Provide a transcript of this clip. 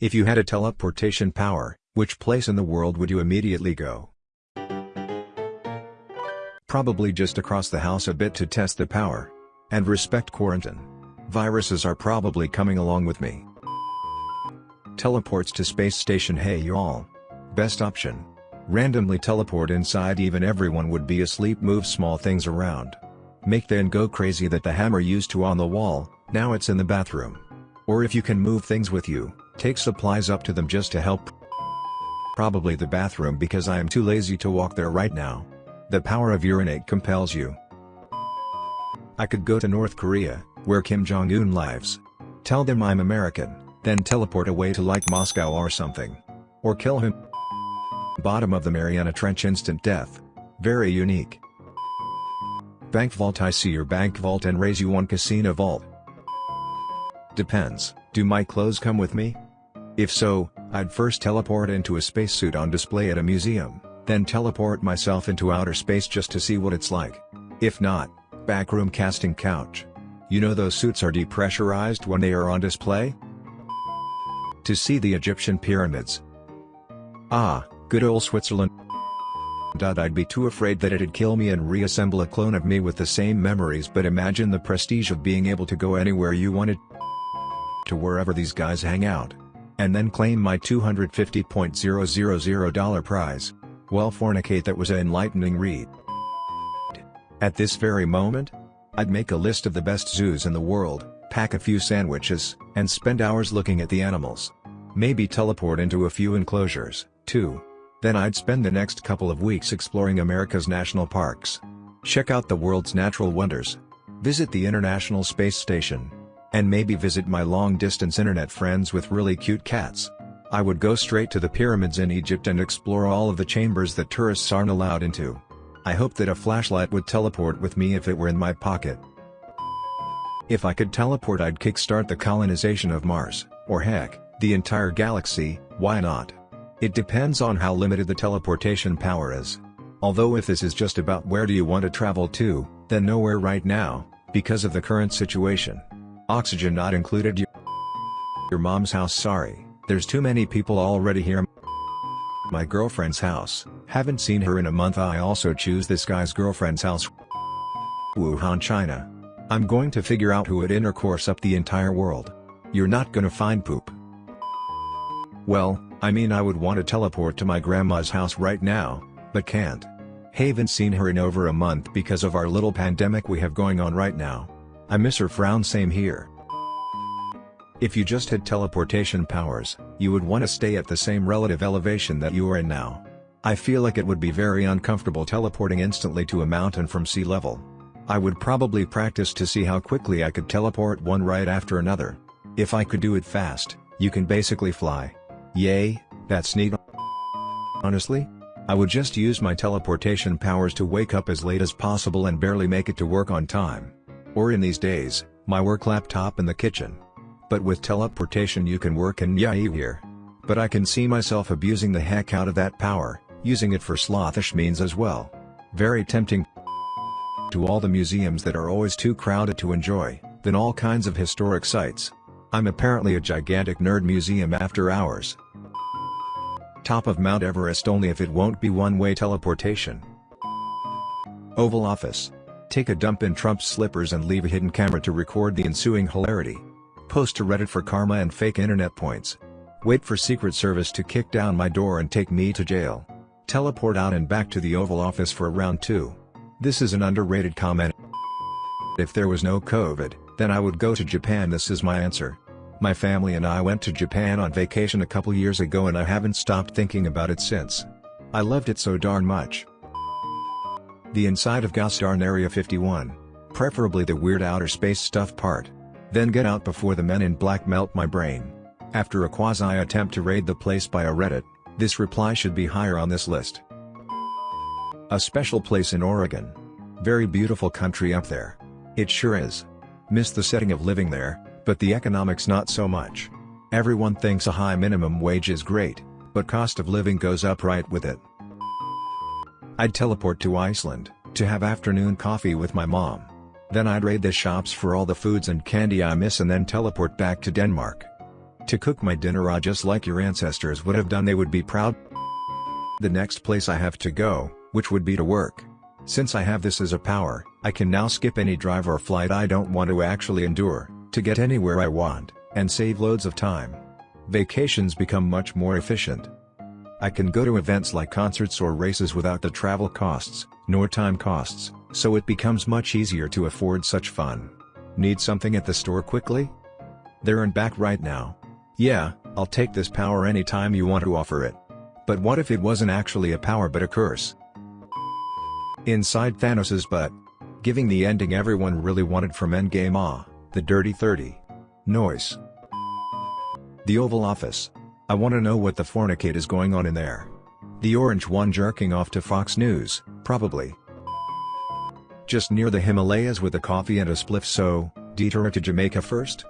If you had a teleportation power, which place in the world would you immediately go? Probably just across the house a bit to test the power. And respect quarantine. Viruses are probably coming along with me. Teleports to space station hey y'all. Best option. Randomly teleport inside even everyone would be asleep move small things around. Make then go crazy that the hammer used to on the wall, now it's in the bathroom. Or if you can move things with you, take supplies up to them just to help. Probably the bathroom because I am too lazy to walk there right now. The power of urinate compels you. I could go to North Korea, where Kim Jong-un lives. Tell them I'm American, then teleport away to like Moscow or something. Or kill him. Bottom of the Mariana Trench instant death. Very unique. Bank vault I see your bank vault and raise you one casino vault. Depends, do my clothes come with me? If so, I'd first teleport into a spacesuit on display at a museum then teleport myself into outer space just to see what it's like. If not, backroom casting couch. You know those suits are depressurized when they are on display? To see the Egyptian pyramids. Ah, good old Switzerland. I'd be too afraid that it'd kill me and reassemble a clone of me with the same memories but imagine the prestige of being able to go anywhere you wanted to wherever these guys hang out. And then claim my $250.000 prize. Well fornicate that was an enlightening read. At this very moment? I'd make a list of the best zoos in the world, pack a few sandwiches, and spend hours looking at the animals. Maybe teleport into a few enclosures, too. Then I'd spend the next couple of weeks exploring America's national parks. Check out the world's natural wonders. Visit the International Space Station. And maybe visit my long-distance internet friends with really cute cats. I would go straight to the pyramids in Egypt and explore all of the chambers that tourists aren't allowed into. I hope that a flashlight would teleport with me if it were in my pocket. If I could teleport I'd kickstart the colonization of Mars, or heck, the entire galaxy, why not? It depends on how limited the teleportation power is. Although if this is just about where do you want to travel to, then nowhere right now, because of the current situation. Oxygen not included Your mom's house sorry. There's too many people already here. My girlfriend's house, haven't seen her in a month I also choose this guy's girlfriend's house. Wuhan China. I'm going to figure out who would intercourse up the entire world. You're not gonna find poop. Well, I mean I would want to teleport to my grandma's house right now, but can't. Haven't seen her in over a month because of our little pandemic we have going on right now. I miss her frown same here. If you just had teleportation powers, you would want to stay at the same relative elevation that you are in now. I feel like it would be very uncomfortable teleporting instantly to a mountain from sea level. I would probably practice to see how quickly I could teleport one right after another. If I could do it fast, you can basically fly. Yay, that's neat. Honestly? I would just use my teleportation powers to wake up as late as possible and barely make it to work on time. Or in these days, my work laptop in the kitchen. But with teleportation you can work in here. But I can see myself abusing the heck out of that power, using it for slothish means as well. Very tempting to all the museums that are always too crowded to enjoy, then all kinds of historic sites. I'm apparently a gigantic nerd museum after hours. Top of Mount Everest only if it won't be one-way teleportation. Oval Office. Take a dump in Trump's slippers and leave a hidden camera to record the ensuing hilarity. Post to Reddit for karma and fake internet points. Wait for Secret Service to kick down my door and take me to jail. Teleport out and back to the Oval Office for round 2. This is an underrated comment. If there was no COVID, then I would go to Japan this is my answer. My family and I went to Japan on vacation a couple years ago and I haven't stopped thinking about it since. I loved it so darn much. The inside of Gosdarn Area 51. Preferably the weird outer space stuff part. Then get out before the men in black melt my brain. After a quasi-attempt to raid the place by a Reddit, this reply should be higher on this list. A special place in Oregon. Very beautiful country up there. It sure is. Miss the setting of living there, but the economics not so much. Everyone thinks a high minimum wage is great, but cost of living goes up right with it. I'd teleport to Iceland, to have afternoon coffee with my mom. Then I'd raid the shops for all the foods and candy I miss and then teleport back to Denmark. To cook my dinner raw just like your ancestors would have done they would be proud. The next place I have to go, which would be to work. Since I have this as a power, I can now skip any drive or flight I don't want to actually endure, to get anywhere I want, and save loads of time. Vacations become much more efficient. I can go to events like concerts or races without the travel costs, nor time costs, so it becomes much easier to afford such fun. Need something at the store quickly? There and back right now. Yeah, I'll take this power anytime you want to offer it. But what if it wasn't actually a power but a curse? Inside Thanos's butt. Giving the ending everyone really wanted from Endgame ah, the Dirty 30. Noise. The Oval Office. I wanna know what the fornicate is going on in there. The orange one jerking off to Fox News, probably. Just near the Himalayas with a coffee and a spliff so, detour to Jamaica first?